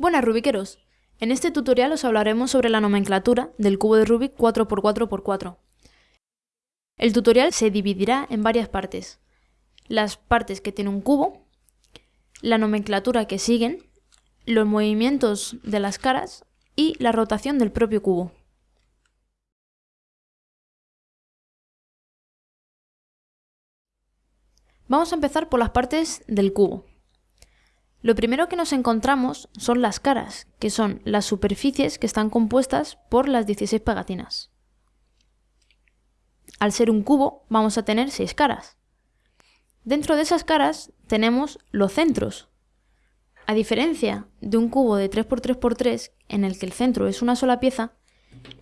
Buenas Rubiqueros, en este tutorial os hablaremos sobre la nomenclatura del cubo de Rubik 4x4x4. El tutorial se dividirá en varias partes. Las partes que tiene un cubo, la nomenclatura que siguen, los movimientos de las caras y la rotación del propio cubo. Vamos a empezar por las partes del cubo. Lo primero que nos encontramos son las caras, que son las superficies que están compuestas por las 16 pegatinas. Al ser un cubo vamos a tener 6 caras. Dentro de esas caras tenemos los centros. A diferencia de un cubo de 3x3x3 en el que el centro es una sola pieza,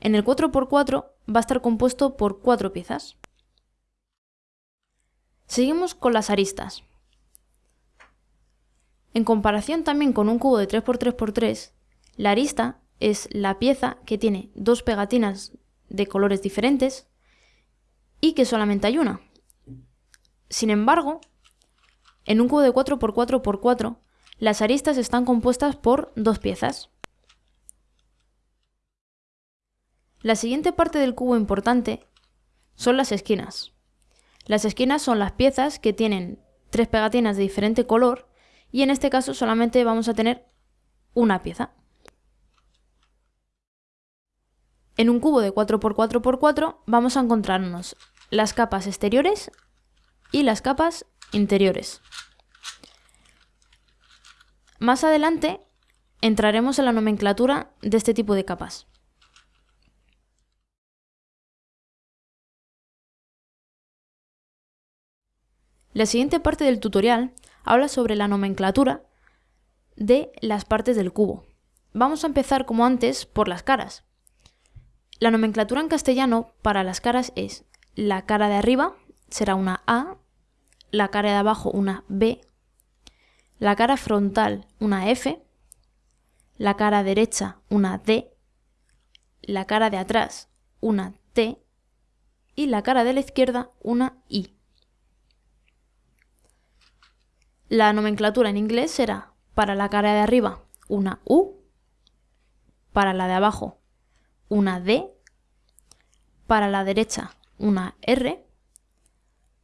en el 4x4 va a estar compuesto por 4 piezas. Seguimos con las aristas. En comparación también con un cubo de 3x3x3, la arista es la pieza que tiene dos pegatinas de colores diferentes y que solamente hay una. Sin embargo, en un cubo de 4x4x4, las aristas están compuestas por dos piezas. La siguiente parte del cubo importante son las esquinas. Las esquinas son las piezas que tienen tres pegatinas de diferente color y en este caso solamente vamos a tener una pieza. En un cubo de 4x4x4 vamos a encontrarnos las capas exteriores y las capas interiores. Más adelante entraremos en la nomenclatura de este tipo de capas. La siguiente parte del tutorial habla sobre la nomenclatura de las partes del cubo. Vamos a empezar como antes por las caras. La nomenclatura en castellano para las caras es la cara de arriba será una A, la cara de abajo una B, la cara frontal una F, la cara derecha una D, la cara de atrás una T y la cara de la izquierda una I. La nomenclatura en inglés será para la cara de arriba una U, para la de abajo una D, para la derecha una R,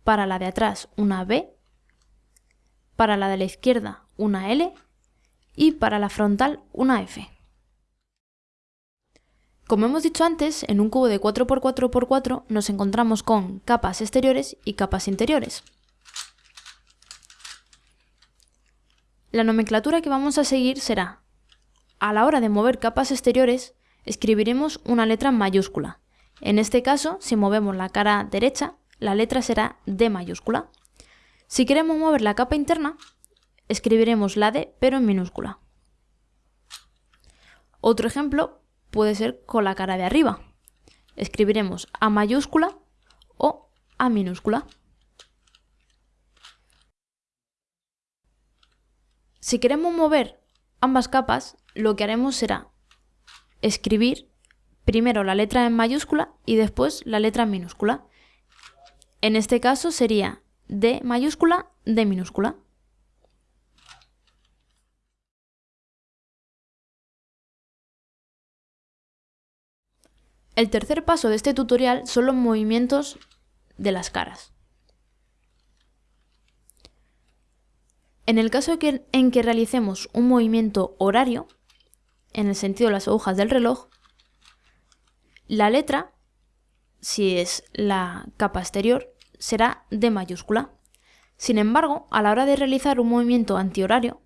para la de atrás una B, para la de la izquierda una L y para la frontal una F. Como hemos dicho antes, en un cubo de 4x4x4 nos encontramos con capas exteriores y capas interiores. La nomenclatura que vamos a seguir será, a la hora de mover capas exteriores, escribiremos una letra mayúscula. En este caso, si movemos la cara derecha, la letra será D mayúscula. Si queremos mover la capa interna, escribiremos la D pero en minúscula. Otro ejemplo puede ser con la cara de arriba. Escribiremos A mayúscula o A minúscula. Si queremos mover ambas capas, lo que haremos será escribir primero la letra en mayúscula y después la letra en minúscula. En este caso sería D mayúscula, D minúscula. El tercer paso de este tutorial son los movimientos de las caras. En el caso en que realicemos un movimiento horario, en el sentido de las agujas del reloj, la letra, si es la capa exterior, será D mayúscula. Sin embargo, a la hora de realizar un movimiento antihorario,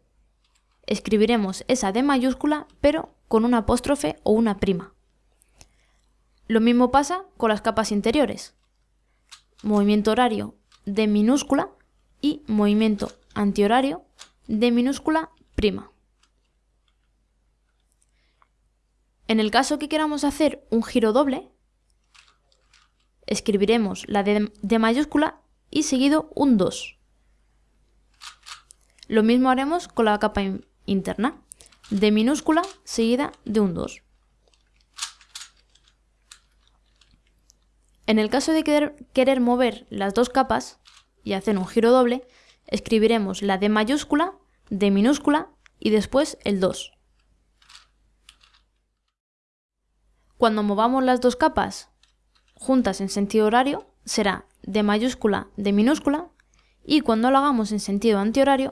escribiremos esa D mayúscula, pero con una apóstrofe o una prima. Lo mismo pasa con las capas interiores. Movimiento horario D minúscula y movimiento antihorario de minúscula prima. En el caso que queramos hacer un giro doble, escribiremos la D de mayúscula y seguido un 2. Lo mismo haremos con la capa interna, de minúscula seguida de un 2. En el caso de querer mover las dos capas y hacer un giro doble, escribiremos la D mayúscula, D minúscula y después el 2. Cuando movamos las dos capas juntas en sentido horario, será D mayúscula, D minúscula, y cuando lo hagamos en sentido antihorario,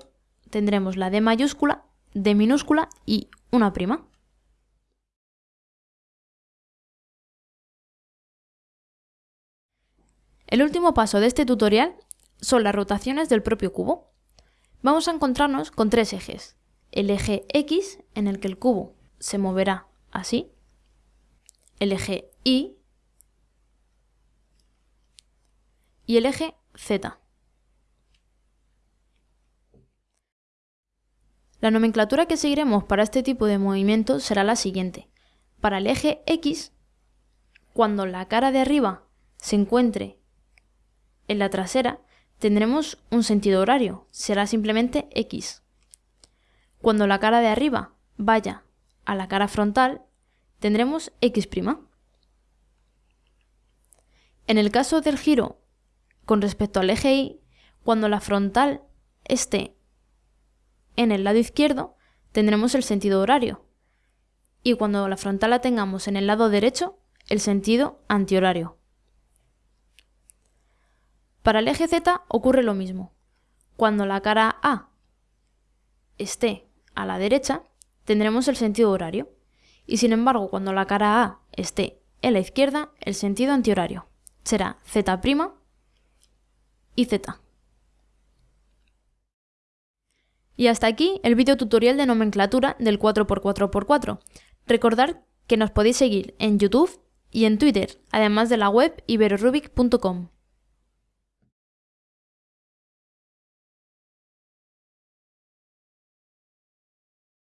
tendremos la D mayúscula, D minúscula y una prima. El último paso de este tutorial son las rotaciones del propio cubo. Vamos a encontrarnos con tres ejes. El eje X, en el que el cubo se moverá así. El eje Y. Y el eje Z. La nomenclatura que seguiremos para este tipo de movimiento será la siguiente. Para el eje X, cuando la cara de arriba se encuentre en la trasera, tendremos un sentido horario, será simplemente X. Cuando la cara de arriba vaya a la cara frontal, tendremos X'. En el caso del giro con respecto al eje Y, cuando la frontal esté en el lado izquierdo, tendremos el sentido horario. Y cuando la frontal la tengamos en el lado derecho, el sentido antihorario. Para el eje Z ocurre lo mismo. Cuando la cara A esté a la derecha, tendremos el sentido horario. Y sin embargo, cuando la cara A esté en la izquierda, el sentido antihorario será Z' y Z. Y hasta aquí el vídeo tutorial de nomenclatura del 4x4x4. Recordad que nos podéis seguir en YouTube y en Twitter, además de la web iberorubic.com.